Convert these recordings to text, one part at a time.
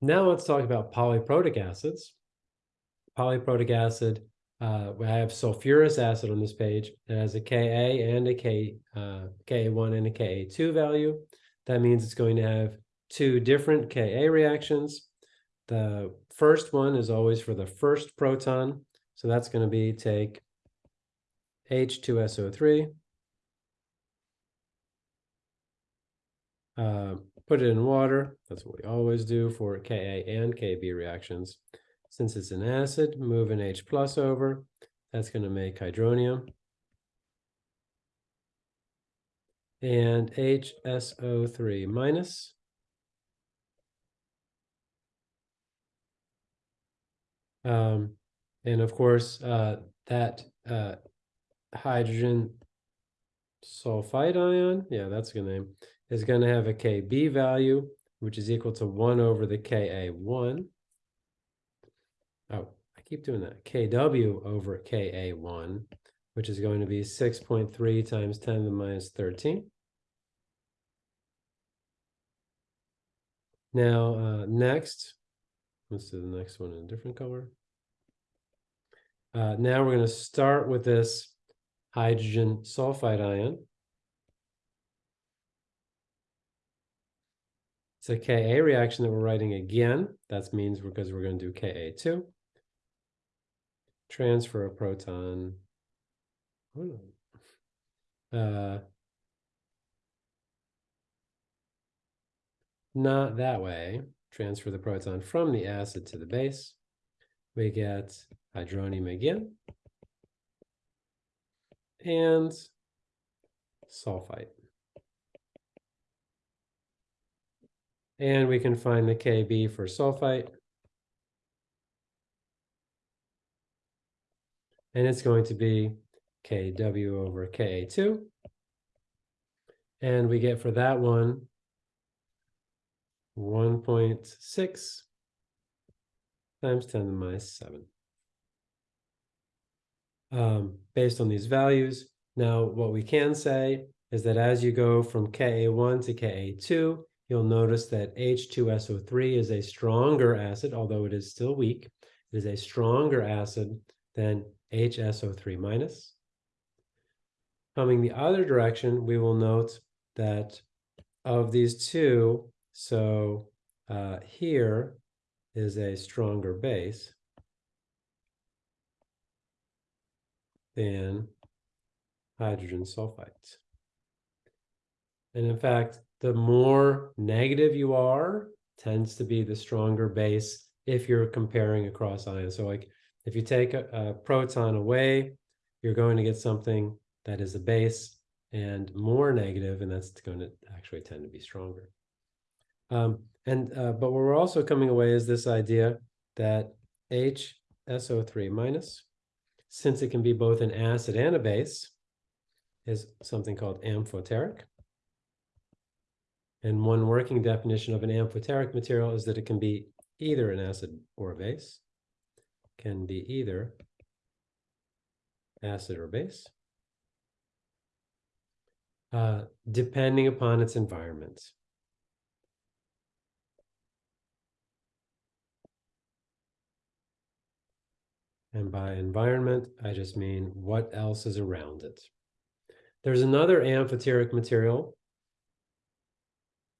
Now let's talk about polyprotic acids. Polyprotic acid, uh, I have sulfurous acid on this page. It has a Ka and a K, uh, Ka1 and a Ka2 value. That means it's going to have two different Ka reactions. The first one is always for the first proton. So that's going to be take H2SO3, uh, put it in water. That's what we always do for Ka and Kb reactions. Since it's an acid, move an H plus over. That's going to make hydronium. And HSO3 minus. Um, and of course, uh, that uh, hydrogen sulfite ion, yeah, that's a good name, is going to have a Kb value, which is equal to 1 over the Ka1. Oh, I keep doing that. Kw over Ka1, which is going to be 6.3 times 10 to the minus 13. Now, uh, next, let's do the next one in a different color. Uh, now we're going to start with this hydrogen sulfite ion. It's a Ka reaction that we're writing again. That means because we're going to do Ka2. Transfer a proton. Uh, not that way. Transfer the proton from the acid to the base. We get hydronium again. And sulfite. And we can find the Kb for sulfite. And it's going to be Kw over Ka2. And we get for that one 1.6 times 10 to the minus 7. Um, based on these values, now what we can say is that as you go from Ka1 to Ka2, you'll notice that H2SO3 is a stronger acid, although it is still weak. It is a stronger acid than HSO3 minus. Coming the other direction, we will note that of these two, so uh, here is a stronger base than hydrogen sulfites. And in fact, the more negative you are, tends to be the stronger base if you're comparing across ions. So like if you take a, a proton away, you're going to get something that is a base and more negative, and that's going to actually tend to be stronger. Um, and uh, but what we're also coming away is this idea that HSO3 minus, since it can be both an acid and a base, is something called amphoteric. And one working definition of an amphoteric material is that it can be either an acid or a base, can be either acid or base, uh, depending upon its environment. And by environment, I just mean what else is around it. There's another amphoteric material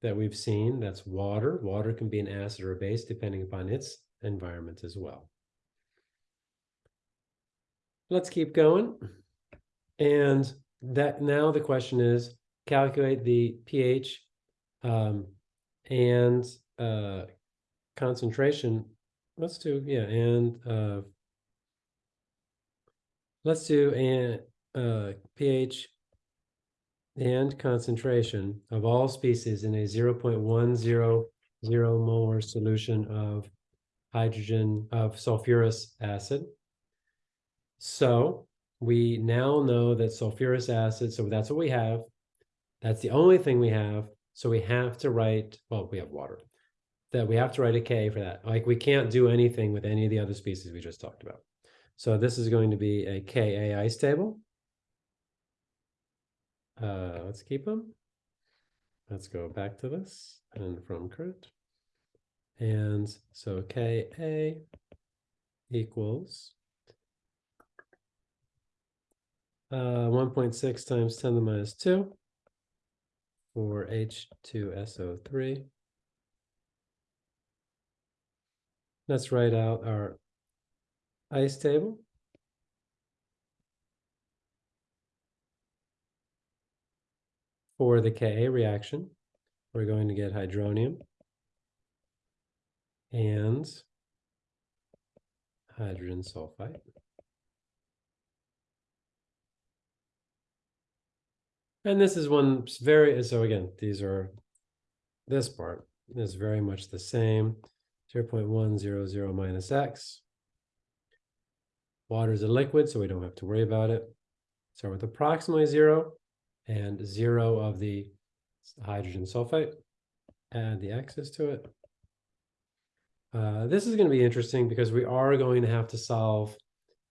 that we've seen, that's water. Water can be an acid or a base depending upon its environment as well. Let's keep going. And that now the question is calculate the pH um, and uh, concentration. Let's do, yeah, and uh, let's do an uh, pH and concentration of all species in a 0.100 molar solution of hydrogen of sulfurous acid. So we now know that sulfurous acid, so that's what we have. That's the only thing we have. So we have to write, well, we have water, that we have to write a K for that. Like we can't do anything with any of the other species we just talked about. So this is going to be a ice table. Uh, let's keep them. Let's go back to this and from current. And so Ka equals uh, 1.6 times 10 to the minus 2 for H2SO3. Let's write out our ice table. For the Ka reaction, we're going to get hydronium and hydrogen sulfite. And this is one very, so again, these are, this part is very much the same. 0 0.100 minus x. Water is a liquid, so we don't have to worry about it. Start with approximately zero and zero of the hydrogen sulfate. Add the x's to it. Uh, this is going to be interesting because we are going to have to solve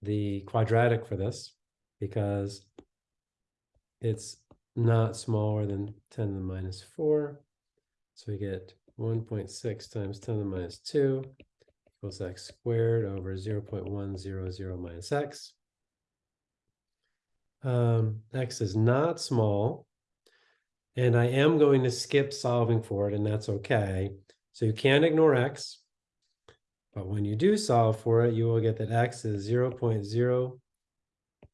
the quadratic for this because it's not smaller than 10 to the minus 4. So we get 1.6 times 10 to the minus 2 equals x squared over 0 0.100 minus x. Um, x is not small. And I am going to skip solving for it, and that's okay. So you can't ignore x. But when you do solve for it, you will get that x is 0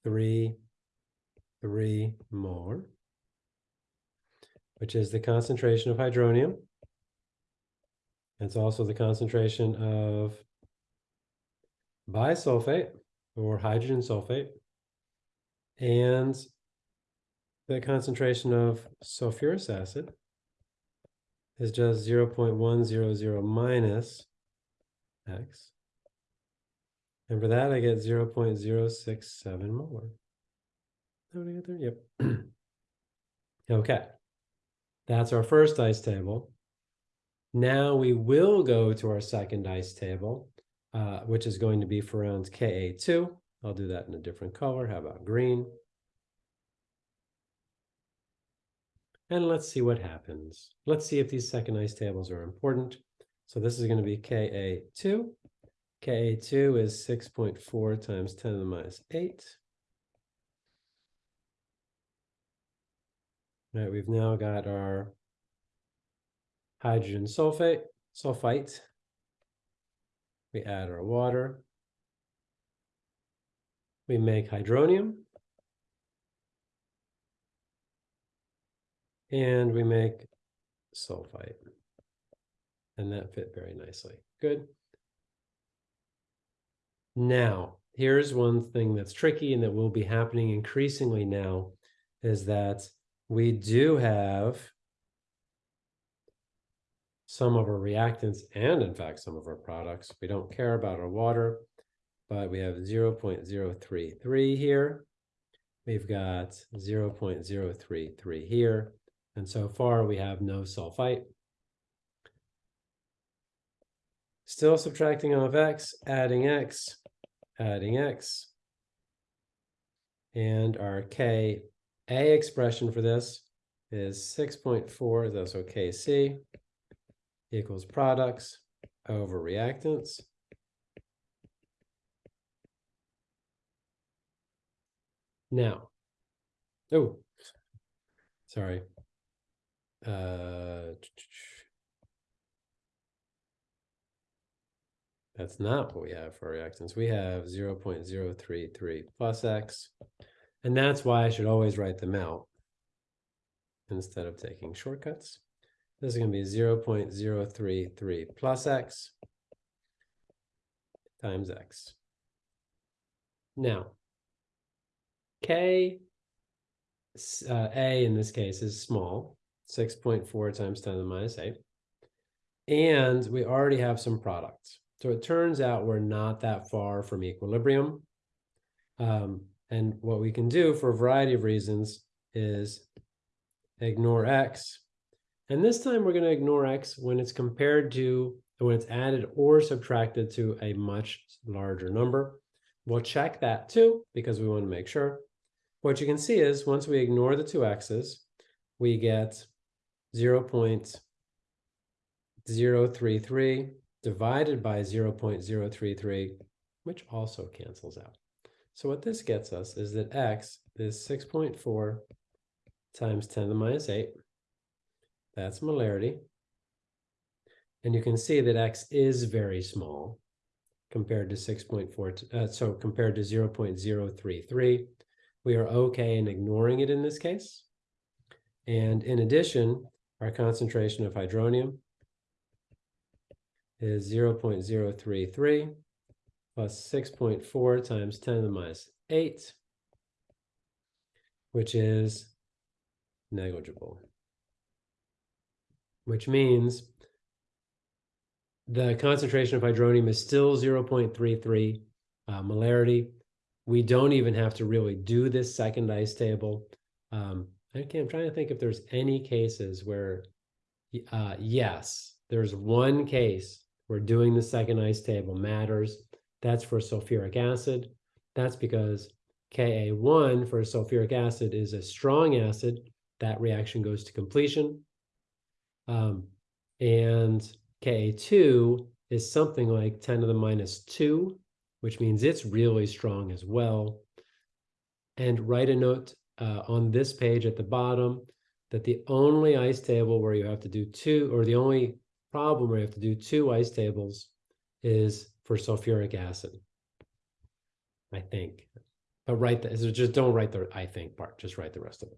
0.033 molar, which is the concentration of hydronium. It's also the concentration of bisulfate or hydrogen sulfate and the concentration of sulfurous acid is just 0 0.100 minus x. And for that, I get 0 0.067 molar. How did I get there? Yep. okay. That's our first ice table. Now we will go to our second ice table, uh, which is going to be for rounds Ka2. I'll do that in a different color. How about green? And let's see what happens. Let's see if these second ice tables are important. So this is going to be Ka2. Ka2 is 6.4 times 10 to the minus 8. All right, we've now got our hydrogen sulfate, sulfite. We add our water. We make hydronium. And we make sulfite. And that fit very nicely. Good. Now, here's one thing that's tricky and that will be happening increasingly now is that we do have some of our reactants and in fact some of our products. We don't care about our water, but we have 0 0.033 here. We've got 0 0.033 here. And so far we have no sulfite. Still subtracting off x, adding x, adding x. And our Ka expression for this is 6.4, that's OKC, equals products over reactants. Now, oh, sorry. Uh, that's not what we have for our reactants. We have 0 0.033 plus x, and that's why I should always write them out instead of taking shortcuts. This is going to be 0 0.033 plus x times x. Now, k uh, a in this case is small, 6.4 times 10 to the minus 8. And we already have some products. So it turns out we're not that far from equilibrium. Um, and what we can do for a variety of reasons is ignore x and this time we're going to ignore x when it's compared to, when it's added or subtracted to a much larger number. We'll check that too, because we want to make sure. What you can see is once we ignore the two x's, we get 0 0.033 divided by 0.033, which also cancels out. So what this gets us is that x is 6.4 times 10 to the minus 8. That's molarity. And you can see that x is very small compared to 6.4, uh, so compared to 0.033. We are okay in ignoring it in this case. And in addition, our concentration of hydronium is 0.033 plus 6.4 times 10 to the minus 8, which is negligible. Which means the concentration of hydronium is still 0.33 uh, molarity. We don't even have to really do this second ice table. Um, okay, I'm trying to think if there's any cases where, uh, yes, there's one case where doing the second ice table matters. That's for sulfuric acid. That's because Ka1 for sulfuric acid is a strong acid. That reaction goes to completion. Um, and Ka2 is something like 10 to the minus 2, which means it's really strong as well. And write a note uh, on this page at the bottom that the only ice table where you have to do two, or the only problem where you have to do two ice tables is for sulfuric acid. I think. But write the, so just don't write the I think part, just write the rest of it.